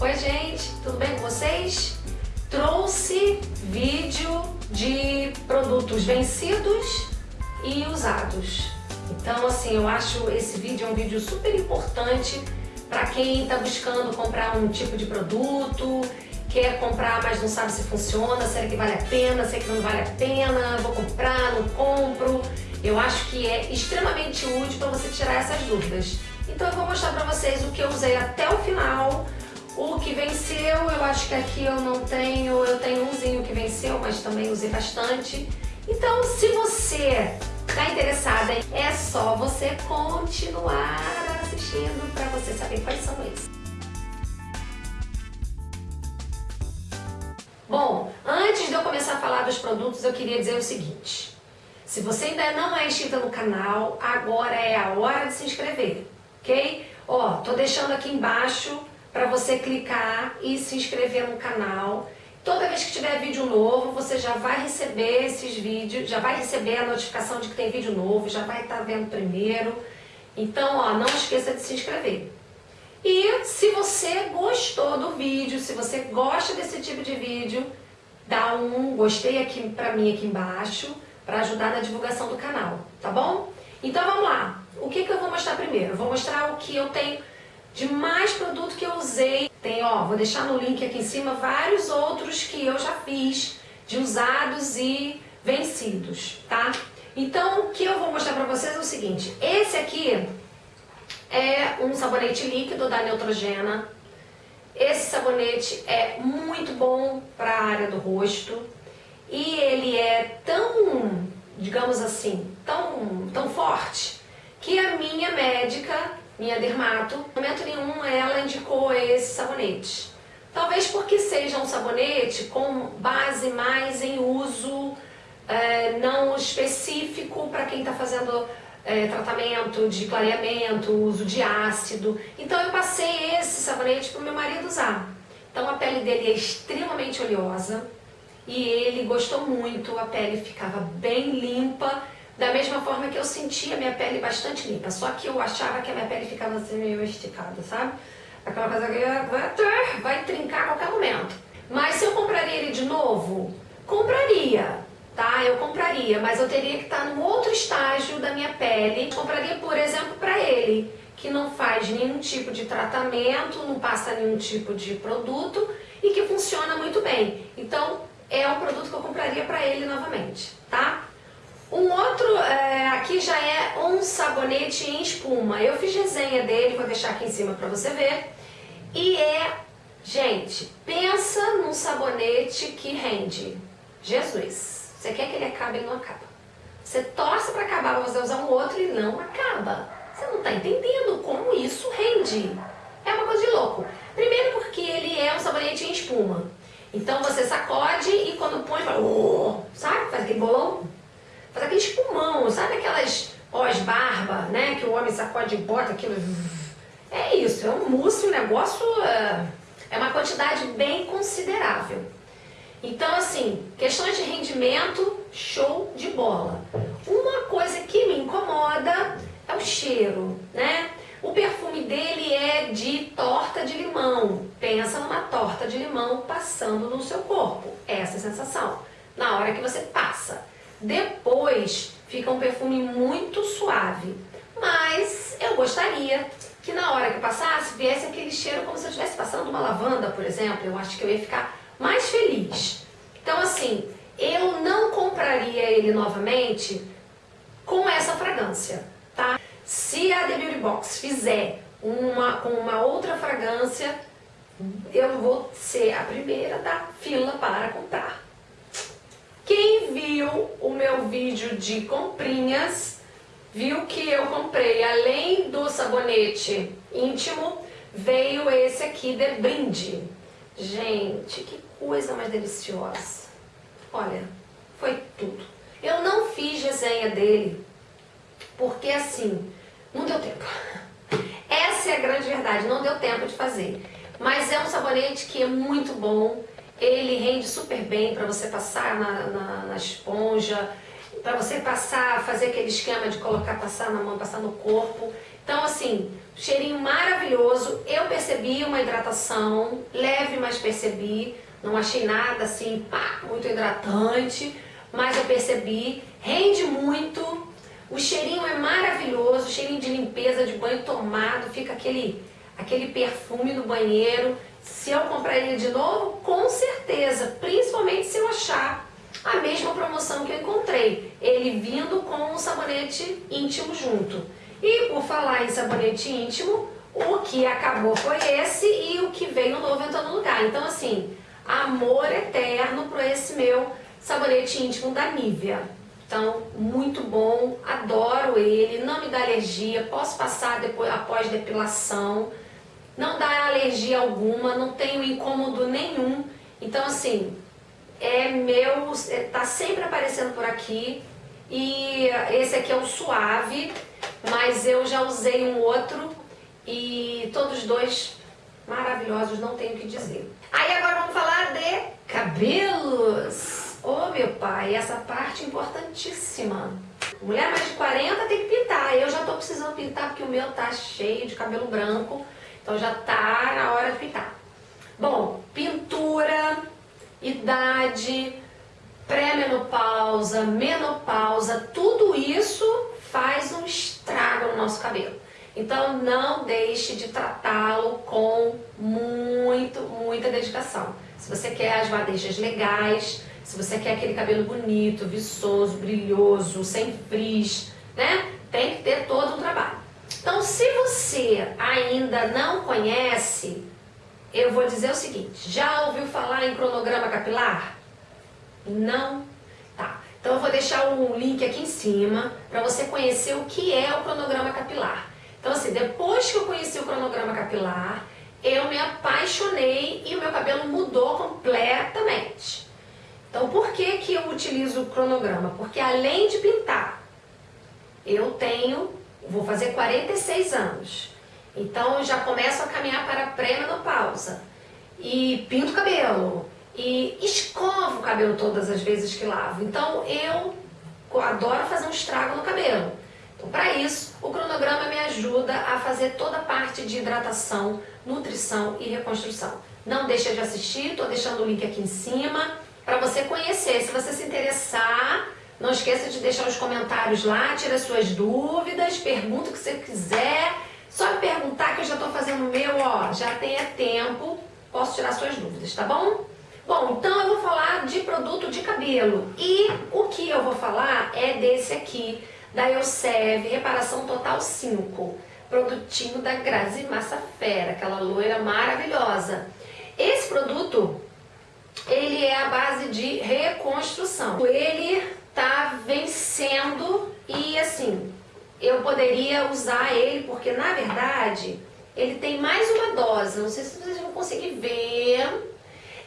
Oi gente, tudo bem com vocês? Trouxe vídeo de produtos vencidos e usados. Então assim, eu acho esse vídeo é um vídeo super importante para quem está buscando comprar um tipo de produto, quer comprar mas não sabe se funciona, será que vale a pena, será que não vale a pena, vou comprar, não compro. Eu acho que é extremamente útil para você tirar essas dúvidas. Então eu vou mostrar para vocês o que eu usei até o final, o que venceu, eu acho que aqui eu não tenho, eu tenho umzinho que venceu, mas também usei bastante. Então se você está interessada, é só você continuar assistindo para você saber quais são eles. Bom, antes de eu começar a falar dos produtos, eu queria dizer o seguinte. Se você ainda não é inscrita no canal, agora é a hora de se inscrever, ok? Ó, tô deixando aqui embaixo para você clicar e se inscrever no canal. Toda vez que tiver vídeo novo, você já vai receber esses vídeos, já vai receber a notificação de que tem vídeo novo, já vai estar tá vendo primeiro. Então, ó, não esqueça de se inscrever. E se você gostou do vídeo, se você gosta desse tipo de vídeo, dá um gostei aqui pra mim aqui embaixo, para ajudar na divulgação do canal, tá bom? Então vamos lá. O que, que eu vou mostrar primeiro? Eu vou mostrar o que eu tenho de mais produto que eu usei. Tem, ó, vou deixar no link aqui em cima vários outros que eu já fiz, de usados e vencidos, tá? Então, o que eu vou mostrar pra vocês é o seguinte. Esse aqui é um sabonete líquido da Neutrogena. Esse sabonete é muito bom para a área do rosto e ele é tão, digamos assim, tão, tão forte que a minha médica, minha dermato, no momento nenhum ela indicou esse sabonete. Talvez porque seja um sabonete com base mais em uso é, não específico para quem está fazendo é, tratamento de clareamento, uso de ácido. Então eu passei esse sabonete para o meu marido usar. Então a pele dele é extremamente oleosa e ele gostou muito, a pele ficava bem limpa, da mesma forma que eu sentia minha pele bastante limpa, só que eu achava que a minha pele ficava assim meio esticada, sabe? Aquela coisa que vai, vai trincar a qualquer momento. Mas se eu compraria ele de novo, compraria tá? Eu compraria, mas eu teria que estar num outro estágio da minha pele. Compraria, por exemplo, para ele, que não faz nenhum tipo de tratamento, não passa nenhum tipo de produto e que funciona muito bem. Então, é o produto que eu compraria para ele novamente, tá? Um outro, é, aqui já é um sabonete em espuma. Eu fiz resenha dele, vou deixar aqui em cima para você ver. E é, gente, pensa num sabonete que rende. Jesus! Você quer que ele acabe, ele não acaba. Você torce para acabar, você usar um outro e não acaba. Você não está entendendo como isso rende. É uma coisa de louco. Primeiro porque ele é um sabonete em espuma. Então você sacode e quando põe, fala, oh, sabe? Faz aquele bolão. Faz aquele espumão, sabe aquelas pós-barba, né? Que o homem sacode e bota aquilo. É isso, é um mousse, um negócio... É, é uma quantidade bem considerável. Então, assim, questões de rendimento, show de bola. Uma coisa que me incomoda é o cheiro, né? O perfume dele é de torta de limão. Pensa numa torta de limão passando no seu corpo. Essa é a sensação. Na hora que você passa. Depois fica um perfume muito suave. Mas eu gostaria que na hora que passasse viesse aquele cheiro como se eu estivesse passando uma lavanda, por exemplo. Eu acho que eu ia ficar mais feliz. Então assim, eu não compraria ele novamente com essa fragrância, tá? Se a The Beauty Box fizer uma, com uma outra fragrância, eu vou ser a primeira da fila para comprar. Quem viu o meu vídeo de comprinhas, viu que eu comprei, além do sabonete íntimo, veio esse aqui de brinde. Gente, que coisa mais deliciosa. Olha, foi tudo. Eu não fiz resenha dele, porque assim, não deu tempo. Essa é a grande verdade, não deu tempo de fazer. Mas é um sabonete que é muito bom, ele rende super bem para você passar na, na, na esponja, para você passar, fazer aquele esquema de colocar, passar na mão, passar no corpo. Então assim, cheirinho maravilhoso, eu percebi uma hidratação, leve, mas percebi, não achei nada assim, pá, muito hidratante, mas eu percebi, rende muito, o cheirinho é maravilhoso, cheirinho de limpeza, de banho tomado, fica aquele, aquele perfume no banheiro. Se eu comprar ele de novo, com certeza, principalmente se eu achar a mesma promoção que eu encontrei, ele vindo com um sabonete íntimo junto. E por falar em sabonete íntimo, o que acabou foi esse e o que veio novo entrou no lugar. Então assim, amor eterno por esse meu sabonete íntimo da Nivea. Então, muito bom, adoro ele, não me dá alergia, posso passar depois, após depilação, não dá alergia alguma, não tenho incômodo nenhum. Então, assim, é meu, é, tá sempre aparecendo por aqui. E esse aqui é o suave, mas eu já usei um outro e todos dois maravilhosos, não tenho o que dizer. Aí agora vamos falar de cabelos. Ô oh, meu pai, essa parte importantíssima. Mulher mais de 40 tem que pintar. Eu já tô precisando pintar porque o meu tá cheio de cabelo branco. Então já tá na hora de pintar. Bom, pintura, idade, pré-menopausa, menopausa, tudo isso faz um estrago no nosso cabelo. Então não deixe de tratá-lo com muito, muita dedicação. Se você quer as madeixas legais, se você quer aquele cabelo bonito, viçoso, brilhoso, sem frizz, né? Tem que ter todo um trabalho. Então, se você ainda não conhece, eu vou dizer o seguinte, já ouviu falar em cronograma capilar? Não? Tá. Então eu vou deixar o link aqui em cima para você conhecer o que é o cronograma capilar. Então assim, depois que eu conheci o cronograma capilar, eu me apaixonei e o meu cabelo mudou completamente. Então por que, que eu utilizo o cronograma? Porque além de pintar, eu tenho, vou fazer 46 anos. Então eu já começo a caminhar para a pré-menopausa. E pinto o cabelo. E escovo o cabelo todas as vezes que lavo. Então eu adoro fazer um estrago no cabelo. Então para isso, o cronograma me ajuda a fazer toda a parte de hidratação, nutrição e reconstrução. Não deixa de assistir, estou deixando o link aqui em cima para você conhecer. Se você se interessar, não esqueça de deixar os comentários lá, tira suas dúvidas, pergunta o que você quiser. Só me perguntar que eu já estou fazendo o meu, ó, já tenha tempo, posso tirar suas dúvidas, tá bom? Bom, então eu vou falar de produto de cabelo. E o que eu vou falar é desse aqui, da Elsev Reparação Total 5. Produtinho da Grazi Massa Fera, aquela loira maravilhosa. Esse produto ele é a base de reconstrução. Ele tá vencendo e assim, eu poderia usar ele porque na verdade ele tem mais uma dose, não sei se vocês vão conseguir ver,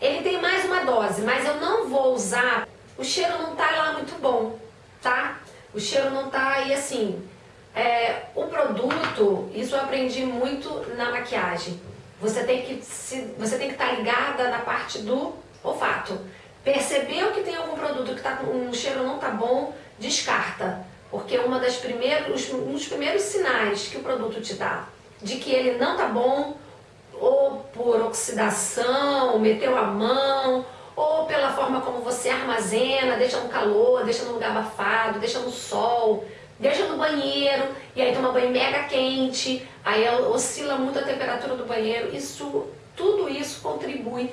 ele tem mais uma dose, mas eu não vou usar, o cheiro não tá lá muito bom, tá? O cheiro não tá aí assim, é, o produto, isso eu aprendi muito na maquiagem, você tem que se, você tem que estar tá ligada na parte do Olfato. Percebeu que tem algum produto que tá com um cheiro não tá bom, descarta. Porque uma das primeiros, um dos primeiros sinais que o produto te dá de que ele não tá bom, ou por oxidação, meteu a mão, ou pela forma como você armazena, deixa no calor, deixa no lugar abafado, deixa no sol, deixa no banheiro, e aí toma banho mega quente, aí oscila muito a temperatura do banheiro, isso, tudo isso contribui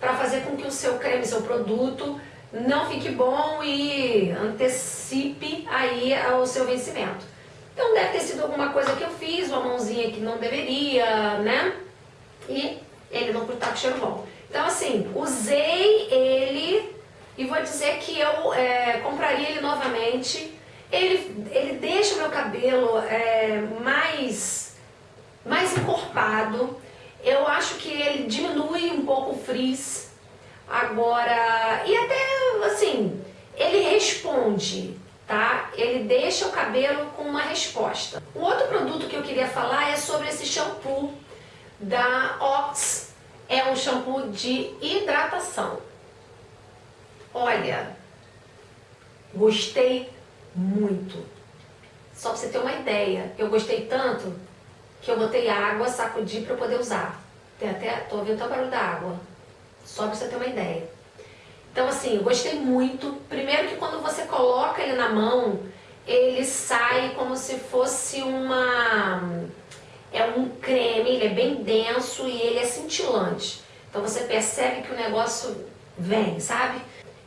para fazer com que o seu creme, seu produto, não fique bom e antecipe aí o seu vencimento. Então deve ter sido alguma coisa que eu fiz, uma mãozinha que não deveria, né? E ele não está com cheiro bom. Então assim, usei ele e vou dizer que eu é, compraria ele novamente. Ele, ele deixa o meu cabelo é, mais, mais encorpado, acho que ele diminui um pouco o frizz. Agora, e até assim, ele responde, tá? Ele deixa o cabelo com uma resposta. Um outro produto que eu queria falar é sobre esse shampoo da Ox. É um shampoo de hidratação. Olha, gostei muito. Só pra você ter uma ideia, eu gostei tanto que eu botei água, sacudi para poder usar. Tem até, tô ouvindo até o barulho da água. Só pra você ter uma ideia. Então assim, eu gostei muito. Primeiro que quando você coloca ele na mão, ele sai como se fosse uma... É um creme, ele é bem denso e ele é cintilante. Então você percebe que o negócio vem, sabe?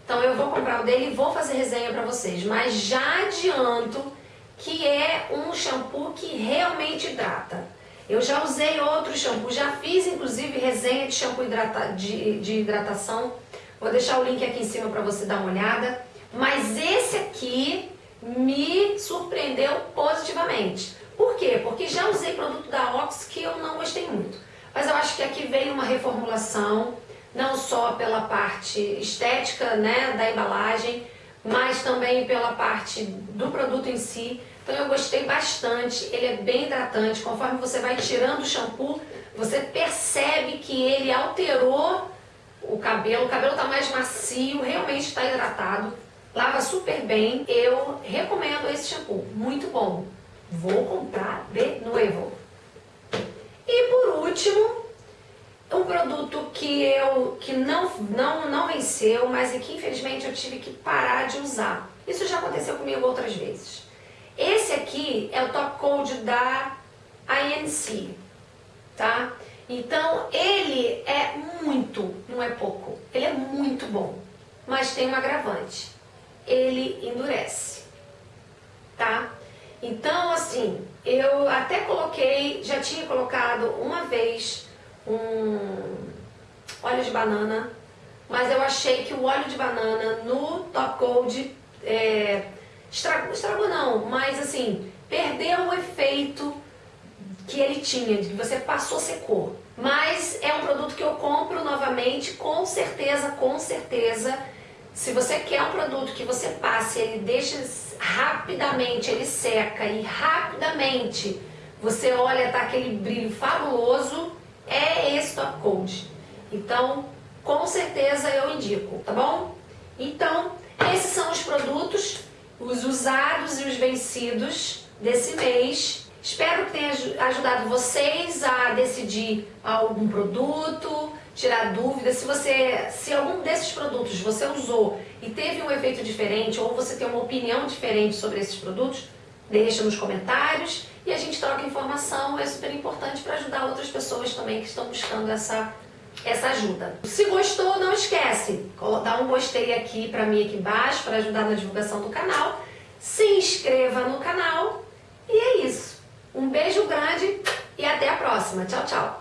Então eu vou comprar o dele e vou fazer resenha pra vocês. Mas já adianto que é um shampoo que realmente hidrata. Eu já usei outro shampoo, já fiz inclusive resenha de shampoo hidrata, de, de hidratação. Vou deixar o link aqui em cima para você dar uma olhada. Mas esse aqui me surpreendeu positivamente. Por quê? Porque já usei produto da Ox que eu não gostei muito. Mas eu acho que aqui veio uma reformulação, não só pela parte estética né, da embalagem, mas também pela parte do produto em si. Então eu gostei bastante, ele é bem hidratante, conforme você vai tirando o shampoo, você percebe que ele alterou o cabelo, o cabelo está mais macio, realmente está hidratado, lava super bem. Eu recomendo esse shampoo, muito bom. Vou comprar de novo. E por último, um produto que eu que não, não, não venceu, mas que infelizmente eu tive que parar de usar. Isso já aconteceu comigo outras vezes. Esse aqui é o top code da INC, tá? Então ele é muito, não é pouco, ele é muito bom, mas tem um agravante, ele endurece, tá? Então assim, eu até coloquei, já tinha colocado uma vez um óleo de banana, mas eu achei que o óleo de banana no Top Gold é, estragou, estragou não, mas assim, perdeu o efeito que ele tinha, de que você passou secou. Mas é um produto que eu compro novamente, com certeza, com certeza. Se você quer um produto que você passe, ele deixa rapidamente, ele seca e rapidamente você olha, tá aquele brilho fabuloso, é esse Top Coat. Então, com certeza eu indico, tá bom? Então, esses são os produtos, os usados e os vencidos desse mês. Espero que tenha ajudado vocês a decidir algum produto, tirar dúvidas. Se você, se algum desses produtos você usou e teve um efeito diferente ou você tem uma opinião diferente sobre esses produtos, deixa nos comentários e a gente troca informação, é super importante para ajudar outras pessoas também que estão buscando essa, essa ajuda. Se gostou, não esquece, dá um gostei aqui para mim aqui embaixo para ajudar na divulgação do canal, se inscreva no canal e é isso. Um beijo grande e até a próxima. Tchau, tchau.